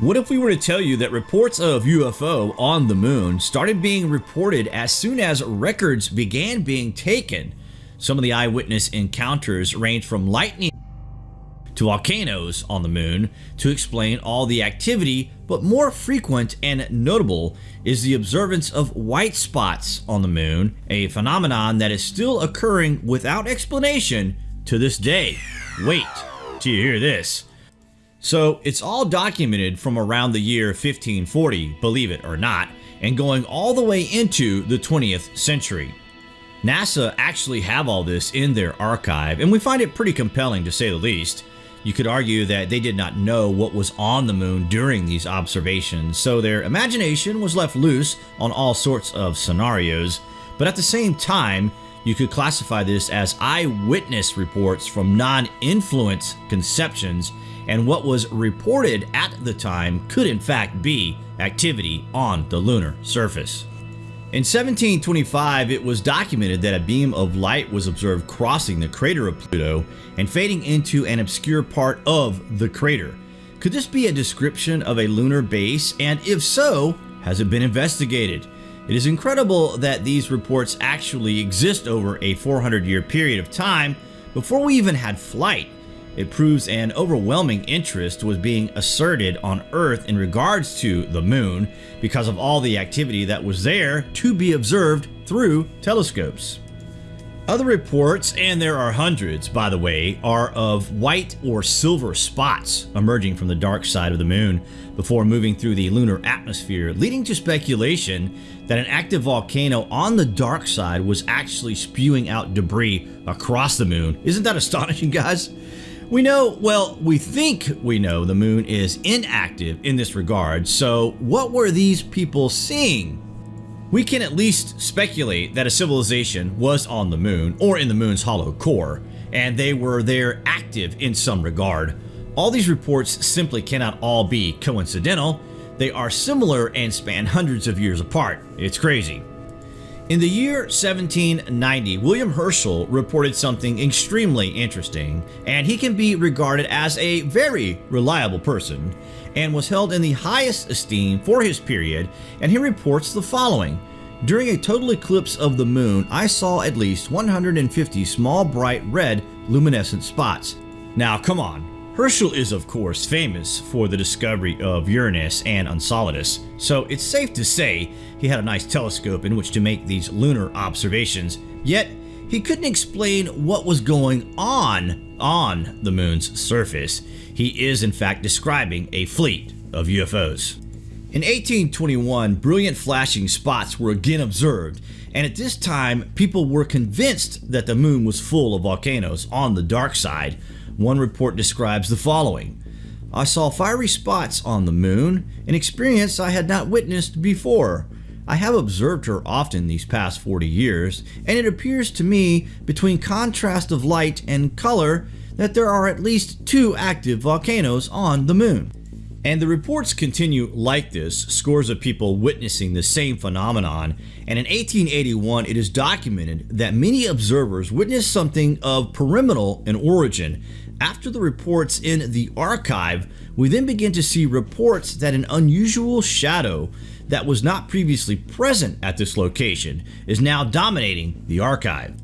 What if we were to tell you that reports of UFO on the moon started being reported as soon as records began being taken? Some of the eyewitness encounters range from lightning to volcanoes on the moon to explain all the activity, but more frequent and notable is the observance of white spots on the moon, a phenomenon that is still occurring without explanation to this day. Wait till you hear this. So it's all documented from around the year 1540, believe it or not, and going all the way into the 20th century. NASA actually have all this in their archive, and we find it pretty compelling to say the least. You could argue that they did not know what was on the moon during these observations, so their imagination was left loose on all sorts of scenarios, but at the same time, you could classify this as eyewitness reports from non-influence conceptions and what was reported at the time could in fact be activity on the lunar surface. In 1725, it was documented that a beam of light was observed crossing the crater of Plato and fading into an obscure part of the crater. Could this be a description of a lunar base, and if so, has it been investigated? It is incredible that these reports actually exist over a 400 year period of time before we even had flight. It proves an overwhelming interest was being asserted on Earth in regards to the moon because of all the activity that was there to be observed through telescopes. Other reports, and there are hundreds by the way, are of white or silver spots emerging from the dark side of the moon before moving through the lunar atmosphere, leading to speculation that an active volcano on the dark side was actually spewing out debris across the moon. Isn't that astonishing guys? We know, well, we think we know the moon is inactive in this regard, so what were these people seeing? We can at least speculate that a civilization was on the moon or in the moon's hollow core, and they were there active in some regard. All these reports simply cannot all be coincidental. They are similar and span hundreds of years apart. It's crazy. In the year 1790, William Herschel reported something extremely interesting, and he can be regarded as a very reliable person and was held in the highest esteem for his period, and he reports the following. During a total eclipse of the moon, I saw at least 150 small bright red luminescent spots. Now come on, Herschel is of course famous for the discovery of Uranus and Enceladus, so it's safe to say he had a nice telescope in which to make these lunar observations, yet he couldn't explain what was going on on the moon's surface. He is in fact describing a fleet of UFOs. In 1821, brilliant flashing spots were again observed, and at this time people were convinced that the moon was full of volcanoes on the dark side, one report describes the following. I saw fiery spots on the moon, an experience I had not witnessed before. I have observed her often these past 40 years, and it appears to me, between contrast of light and color, that there are at least two active volcanoes on the moon. And the reports continue like this, scores of people witnessing the same phenomenon, and in 1881 it is documented that many observers witnessed something of pyramidal in origin after the reports in the archive, we then begin to see reports that an unusual shadow that was not previously present at this location is now dominating the archive.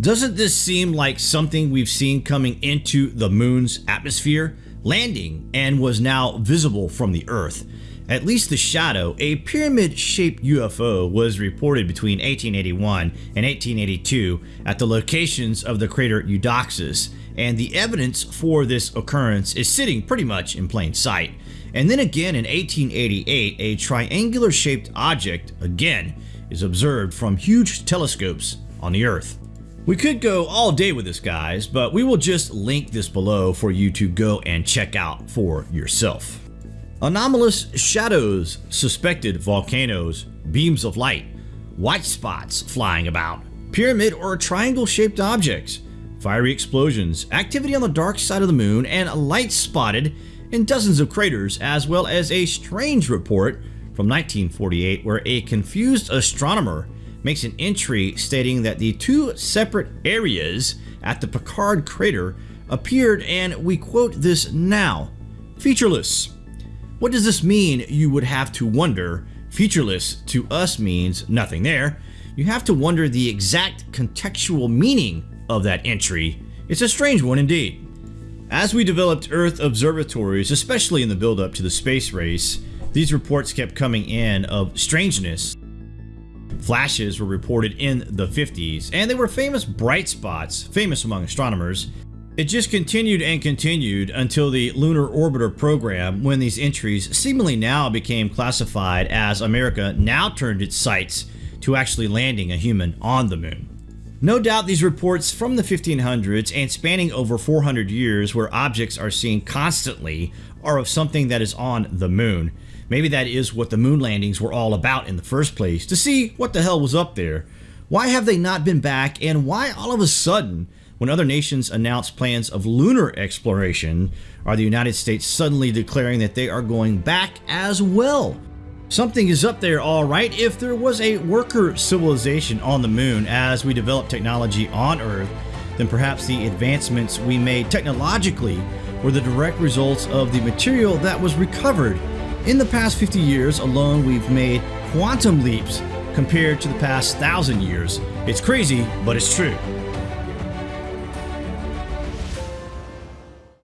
Doesn't this seem like something we've seen coming into the moon's atmosphere, landing, and was now visible from the Earth? At least the shadow, a pyramid-shaped UFO, was reported between 1881 and 1882 at the locations of the crater Eudoxus, and the evidence for this occurrence is sitting pretty much in plain sight. And then again in 1888, a triangular shaped object, again, is observed from huge telescopes on the Earth. We could go all day with this guys, but we will just link this below for you to go and check out for yourself. Anomalous shadows, suspected volcanoes, beams of light, white spots flying about, pyramid or triangle shaped objects, fiery explosions, activity on the dark side of the moon, and lights spotted in dozens of craters, as well as a strange report from 1948 where a confused astronomer makes an entry stating that the two separate areas at the Picard crater appeared, and we quote this now, featureless. What does this mean? You would have to wonder. Featureless to us means nothing there. You have to wonder the exact contextual meaning of that entry. It's a strange one indeed. As we developed Earth observatories, especially in the build-up to the space race, these reports kept coming in of strangeness. Flashes were reported in the 50s, and they were famous bright spots, famous among astronomers. It just continued and continued until the Lunar Orbiter program when these entries seemingly now became classified as America now turned its sights to actually landing a human on the moon. No doubt these reports from the 1500s and spanning over 400 years where objects are seen constantly are of something that is on the moon. Maybe that is what the moon landings were all about in the first place, to see what the hell was up there. Why have they not been back, and why all of a sudden, when other nations announce plans of lunar exploration, are the United States suddenly declaring that they are going back as well? Something is up there all right if there was a worker civilization on the moon as we develop technology on Earth, then perhaps the advancements we made technologically were the direct results of the material that was recovered in the past 50 years alone, we've made quantum leaps compared to the past thousand years. It's crazy, but it's true.